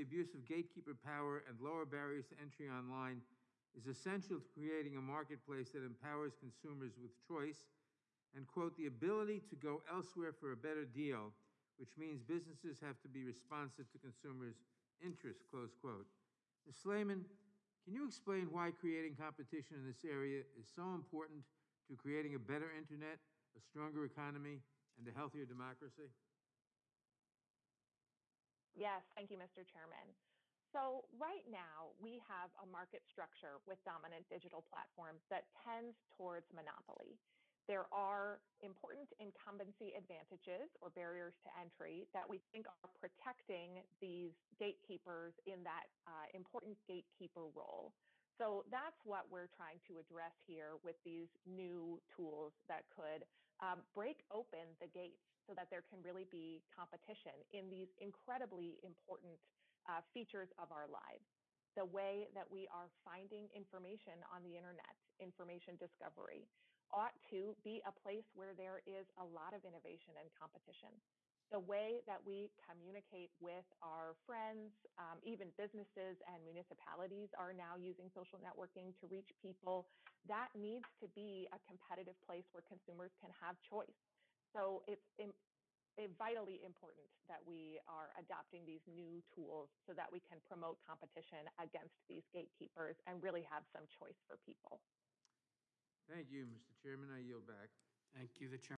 the abuse of gatekeeper power and lower barriers to entry online is essential to creating a marketplace that empowers consumers with choice and, quote, the ability to go elsewhere for a better deal, which means businesses have to be responsive to consumers' interests, close quote. Ms. Slaiman, can you explain why creating competition in this area is so important to creating a better internet, a stronger economy, and a healthier democracy? Yes, thank you, Mr. Chairman. So right now, we have a market structure with dominant digital platforms that tends towards monopoly. There are important incumbency advantages or barriers to entry that we think are protecting these gatekeepers in that uh, important gatekeeper role. So that's what we're trying to address here with these new tools could um, break open the gates so that there can really be competition in these incredibly important uh, features of our lives. The way that we are finding information on the internet, information discovery, ought to be a place where there is a lot of innovation and competition. The way that we communicate with our friends, um, even businesses and municipalities are now using social networking to reach people. That needs to be a competitive place where consumers can have choice. So it's vitally important that we are adopting these new tools so that we can promote competition against these gatekeepers and really have some choice for people. Thank you, Mr. Chairman. I yield back. Thank you. The chair